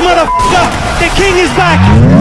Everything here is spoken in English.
motherfucker! The king is back!